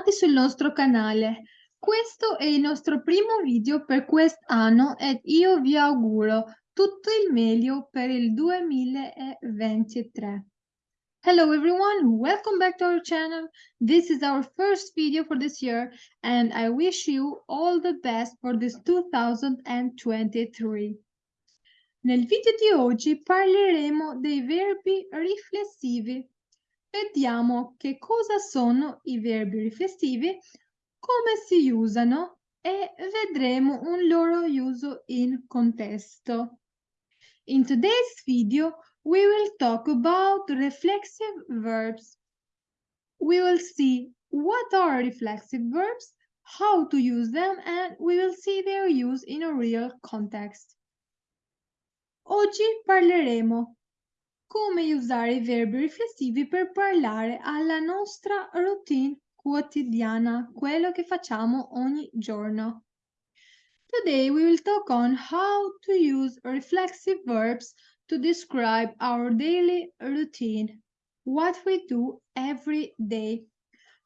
bentornati sul nostro canale. Questo è il nostro primo video per quest'anno ed io vi auguro tutto il meglio per il 2023. Hello everyone, welcome back to our channel. This is our first video for this year and I wish you all the best for this 2023. Nel video di oggi parleremo dei verbi riflessivi Vediamo che cosa sono i verbi riflessivi, come si usano e vedremo un loro uso in contesto. In today's video, we will talk about reflexive verbs. We will see what are reflexive verbs, how to use them, and we will see their use in a real context. Oggi parleremo come usare i verbi riflessivi per parlare alla nostra routine quotidiana, quello che facciamo ogni giorno. Today we will talk on how to use reflexive verbs to describe our daily routine, what we do every day.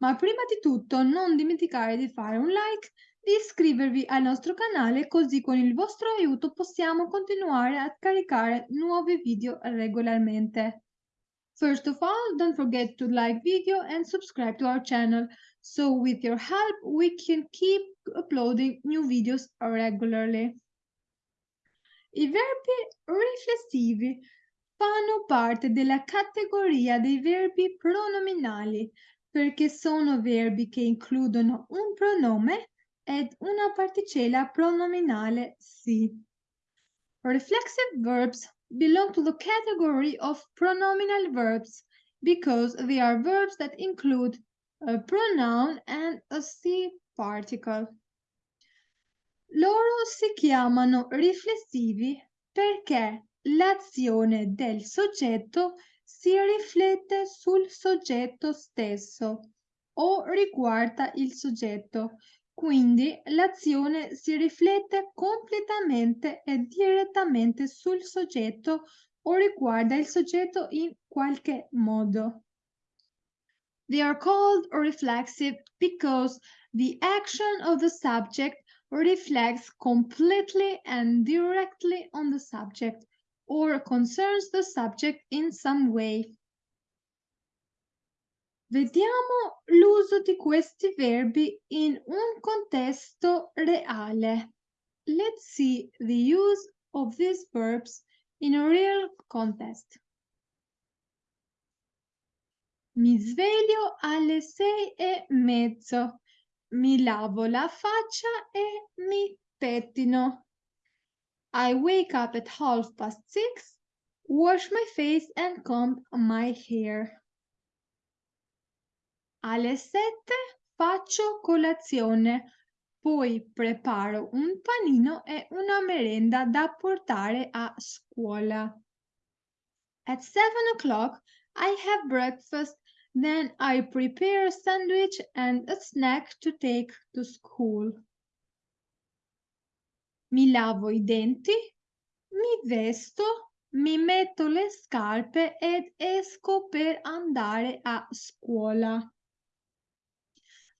Ma prima di tutto non dimenticare di fare un like di iscrivervi al nostro canale così con il vostro aiuto possiamo continuare a caricare nuovi video regolarmente. First of all, don't forget to like video and subscribe to our channel, so with your help we can keep uploading new videos regularly. I verbi riflessivi fanno parte della categoria dei verbi pronominali perché sono verbi che includono un pronome ed una particella pronominale si. Reflexive verbs belong to the category of pronominal verbs because they are verbs that include a pronoun and a si particle. Loro si chiamano riflessivi perché l'azione del soggetto si riflette sul soggetto stesso o riguarda il soggetto, quindi l'azione si riflette completamente e direttamente sul soggetto o riguarda il soggetto in qualche modo. They are called reflexive because the action of the subject reflects completely and directly on the subject or concerns the subject in some way. Vediamo l'uso di questi verbi in un contesto reale. Let's see the use of these verbs in a real context. Mi sveglio alle sei e mezzo, mi lavo la faccia e mi pettino. I wake up at half past six, wash my face and comb my hair. Alle sette faccio colazione, poi preparo un panino e una merenda da portare a scuola. At seven o'clock I have breakfast, then I prepare a sandwich and a snack to take to school. Mi lavo i denti, mi vesto, mi metto le scarpe ed esco per andare a scuola.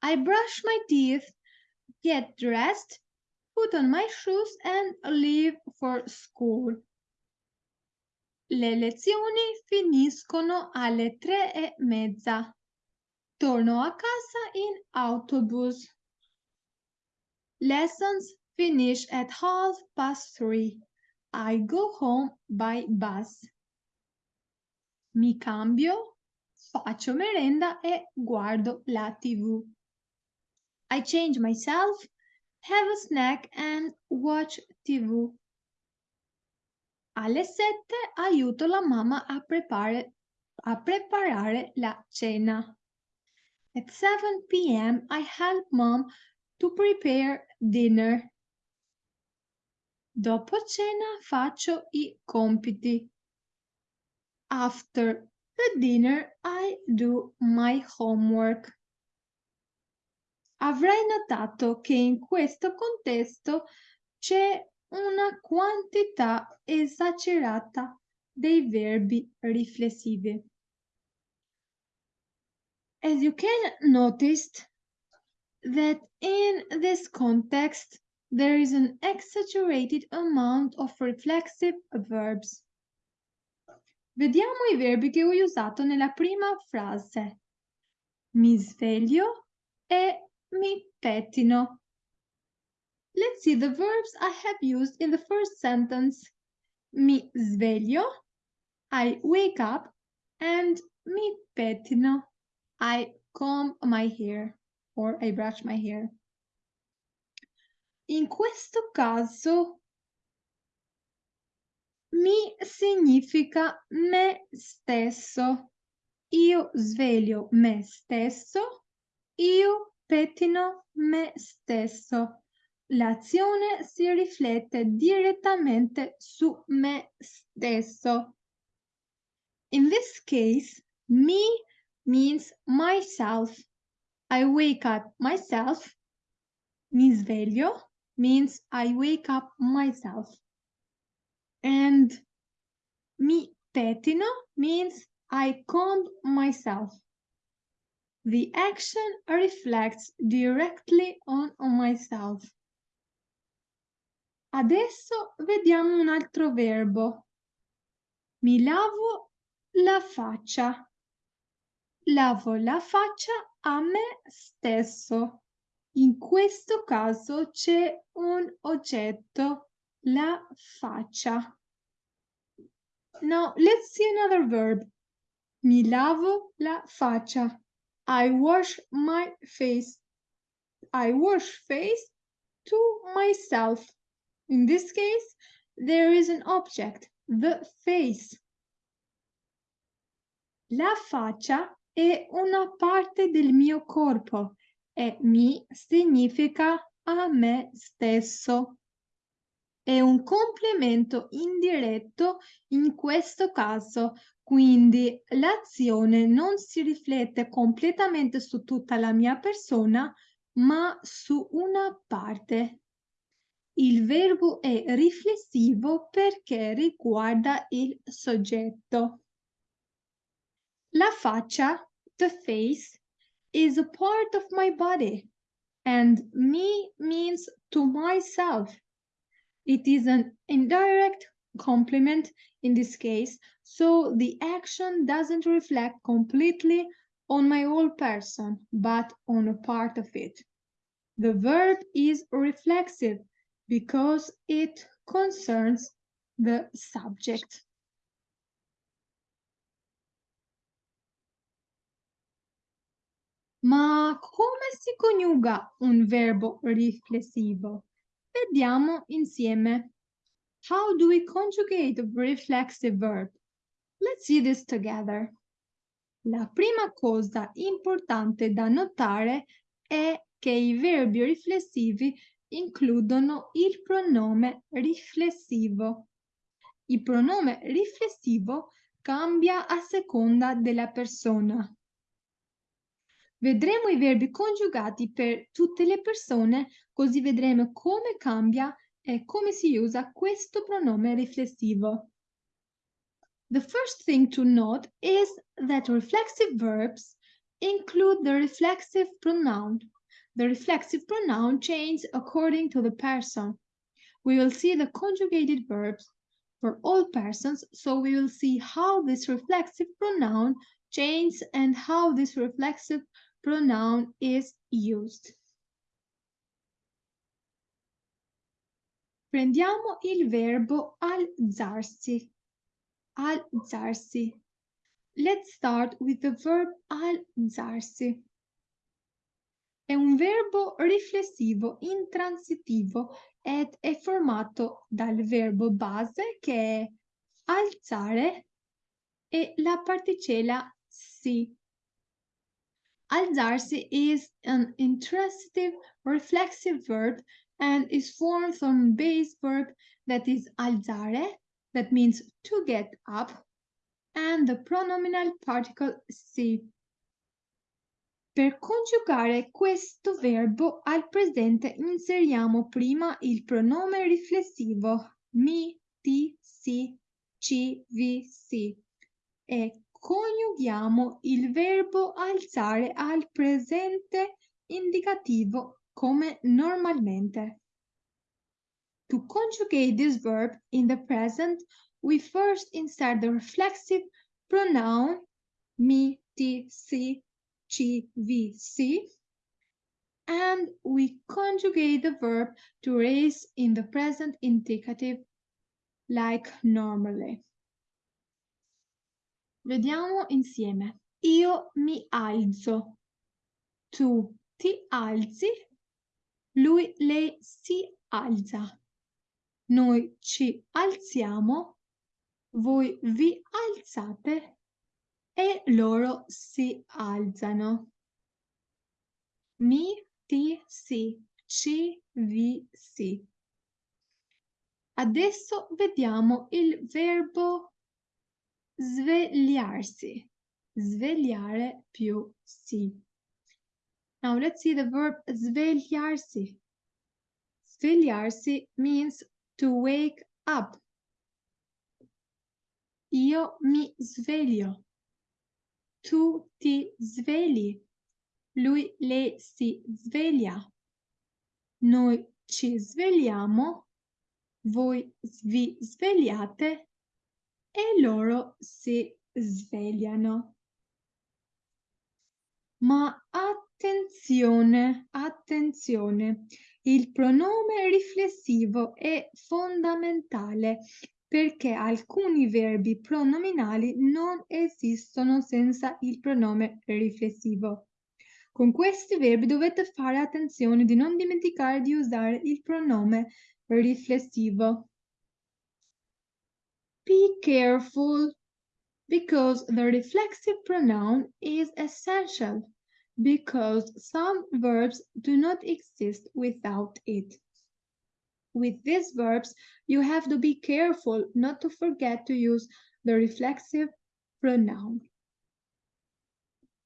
I brush my teeth, get dressed, put on my shoes and leave for school. Le lezioni finiscono alle tre e mezza. Torno a casa in autobus. Lessons finish at half past three. I go home by bus. Mi cambio, faccio merenda e guardo la TV. I change myself, have a snack and watch TV. Alle sette aiuto la mamma a, prepare, a preparare la cena. At 7 p.m. I help mom to prepare dinner. Dopo cena faccio i compiti. After the dinner I do my homework. Avrai notato che in questo contesto c'è una quantità esagerata dei verbi riflessivi. as you can notice that in this context, there is an exaggerated amount of reflexive verbs. Vediamo i verbi che ho usato nella prima frase. Mi sveglio e mi pettino. Let's see the verbs I have used in the first sentence. Mi sveglio, I wake up, and mi pettino, I comb my hair or I brush my hair. In questo caso mi significa me stesso. Io sveglio me stesso, io pettino me stesso. L'azione si riflette direttamente su me stesso. In this case, me means myself. I wake up myself. Mi sveglio means I wake up myself. And mi pettino means I comb myself. The action reflects directly on, on myself. Adesso vediamo un altro verbo. Mi lavo la faccia. Lavo la faccia a me stesso. In questo caso c'è un oggetto, la faccia. Now let's see another verb. Mi lavo la faccia. I wash my face. I wash face to myself. In this case, there is an object, the face. La faccia è una parte del mio corpo e mi significa a me stesso. È un complemento indiretto in questo caso, quindi l'azione non si riflette completamente su tutta la mia persona, ma su una parte. Il verbo è riflessivo perché riguarda il soggetto. La faccia, the face, is a part of my body and me means to myself. It is an indirect complement in this case, so the action doesn't reflect completely on my whole person, but on a part of it. The verb is reflexive because it concerns the subject. Ma come si coniuga un verbo riflessivo? Vediamo insieme. How do we conjugate a reflexive verb? Let's see this together. La prima cosa importante da notare è che i verbi riflessivi includono il pronome riflessivo. Il pronome riflessivo cambia a seconda della persona. Vedremo i verbi congiugati per tutte le persone, così vedremo come cambia e come si usa questo pronome riflessivo. The first thing to note is that reflexive verbs include the reflexive pronoun. The reflexive pronoun changes according to the person. We will see the conjugated verbs for all persons, so we will see how this reflexive pronoun changes and how this reflexive pronoun is used. Prendiamo il verbo alzarsi. Alzarsi. Let's start with the verb alzarsi. È un verbo riflessivo intransitivo ed è formato dal verbo base che è alzare e la particella si. Alzarsi is an intransitive reflexive verb and is formed from base verb that is alzare, that means to get up, and the pronominal particle si. Per congiugare questo verbo al presente inseriamo prima il pronome riflessivo mi, ti, si, ci, vi, si e coniughiamo il verbo alzare al presente indicativo come normalmente. To conjugate this verb in the present, we first insert the reflexive pronoun mi, ti, si, ci, vi, si, and we conjugate the verb to raise in the present indicative like normally. Vediamo insieme. Io mi alzo. Tu ti alzi. Lui, lei si alza. Noi ci alziamo. Voi vi alzate. E loro si alzano. Mi, ti, si. Ci, vi, si. Adesso vediamo il verbo svegliarsi. Svegliare più si. Now let's see the verb svegliarsi. Svegliarsi means to wake up. Io mi sveglio. Tu ti svegli. Lui, lei si sveglia. Noi ci svegliamo. Voi vi svegliate e loro si svegliano. Ma attenzione, attenzione, il pronome riflessivo è fondamentale perché alcuni verbi pronominali non esistono senza il pronome riflessivo. Con questi verbi dovete fare attenzione di non dimenticare di usare il pronome riflessivo. Be careful because the reflexive pronoun is essential because some verbs do not exist without it. With these verbs, you have to be careful not to forget to use the reflexive pronoun.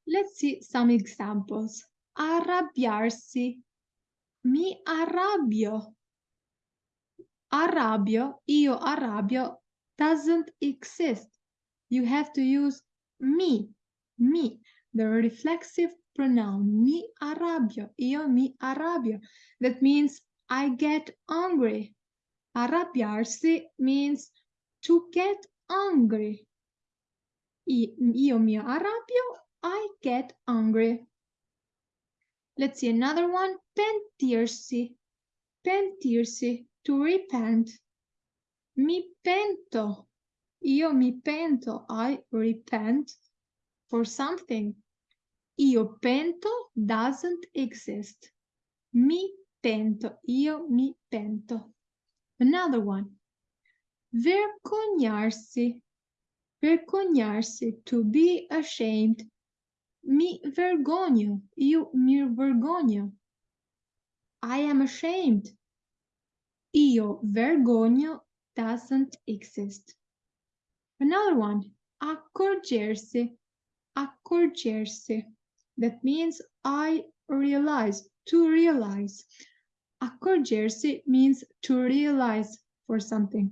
Let's see some examples. Arrabbiarsi. Mi arrabbio. Arrabbio, io arrabbio doesn't exist. You have to use me, me, the reflexive pronoun. Mi arrabbio, io mi arrabbio. That means I get angry. Arrabbiarsi means to get angry. Io mi arrabbio, I get angry. Let's see another one. Pentirsi. Pentirsi, to repent. Mi pento. Io mi pento. I repent for something. Io pento doesn't exist. Mi pento. Io mi pento. Another one. Vergognarsi. Vergognarsi. To be ashamed. Mi vergogno. Io mi vergogno. I am ashamed. Io vergogno doesn't exist. Another one, accorgersi, accorgersi. That means I realize, to realize. Accorgersi means to realize for something.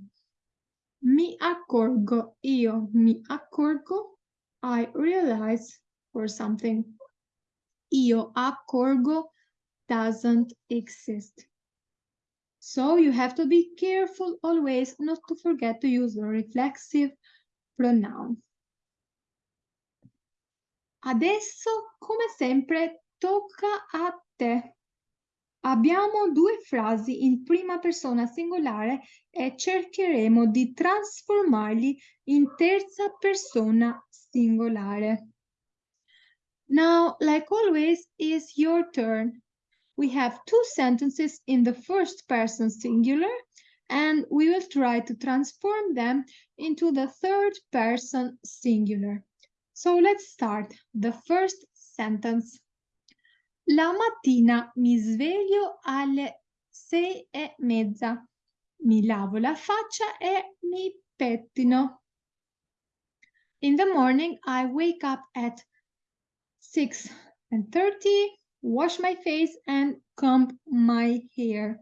Mi accorgo, io mi accorgo, I realize for something. Io accorgo doesn't exist. So you have to be careful always not to forget to use the reflexive pronoun. Adesso, come sempre, tocca a te. Abbiamo due frasi in prima persona singolare e cercheremo di trasformarli in terza persona singolare. Now, like always, it's your turn we have two sentences in the first person singular and we will try to transform them into the third person singular. So let's start. The first sentence. La mattina mi sveglio alle sei e mezza. Mi lavo la faccia e mi pettino. In the morning, I wake up at 6 and 30 wash my face and comb my hair.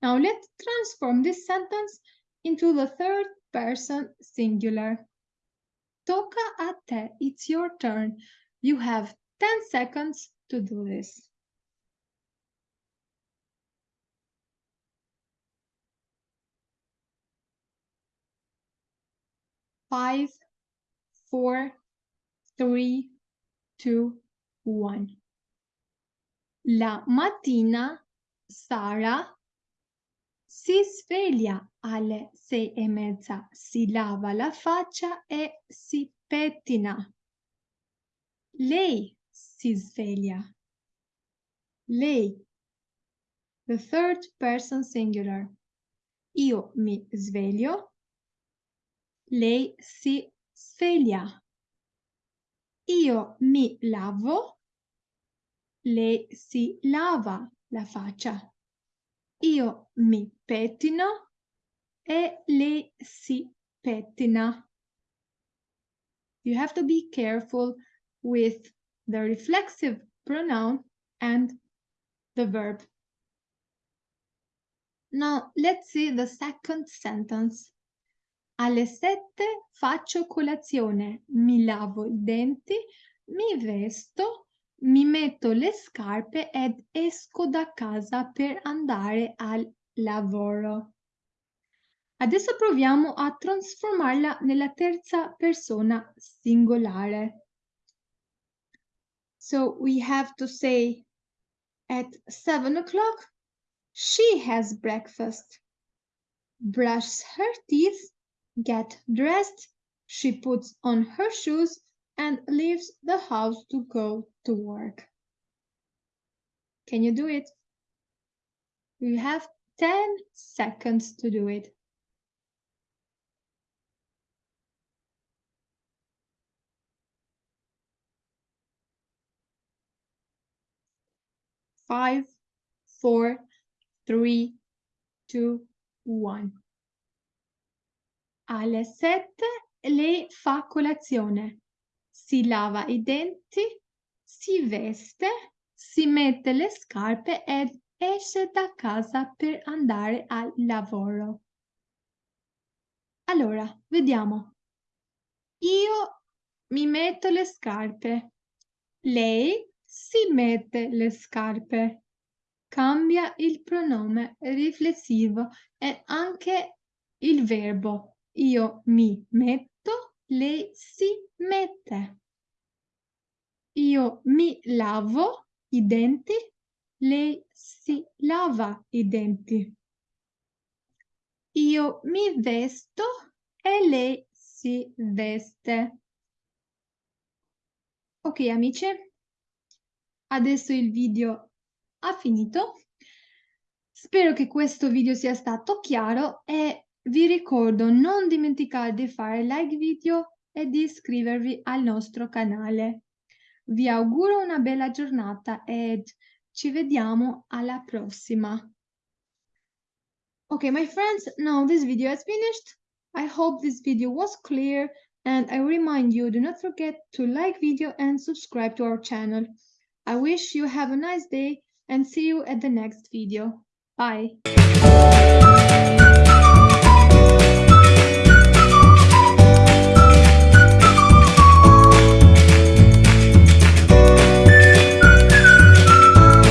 Now let's transform this sentence into the third person singular. Tocca a te. It's your turn. You have 10 seconds to do this. Five, four, three, two, one. La mattina Sara si sveglia alle sei e mezza, si lava la faccia e si pettina. Lei si sveglia. Lei. The third person singular. Io mi sveglio. Lei si sveglia. Io mi lavo. Lei si lava la faccia. Io mi pettino e lei si pettina. You have to be careful with the reflexive pronoun and the verb. Now, let's see the second sentence. Alle sette faccio colazione, mi lavo i denti, mi vesto, mi metto le scarpe ed esco da casa per andare al lavoro. Adesso proviamo a trasformarla nella terza persona singolare. So we have to say at seven o'clock, she has breakfast, brushes her teeth, get dressed, she puts on her shoes and leaves the house to go to work. Can you do it? You have 10 seconds to do it. Five, four, three, two, one. Alle sette lei fa colazione si lava i denti, si veste, si mette le scarpe ed esce da casa per andare al lavoro. Allora, vediamo. Io mi metto le scarpe. Lei si mette le scarpe. Cambia il pronome riflessivo e anche il verbo. Io mi metto lei si mette. Io mi lavo i denti, lei si lava i denti. Io mi vesto e lei si veste. Ok amici, adesso il video ha finito. Spero che questo video sia stato chiaro e vi ricordo non dimenticate di fare like video e di iscrivervi al nostro canale. Vi auguro una bella giornata ed ci vediamo alla prossima. Okay, my friends, now this video is finished. I hope this video was clear and I remind you do not forget to like video and subscribe to our channel. I wish you have a nice day and see you at the next video. Bye!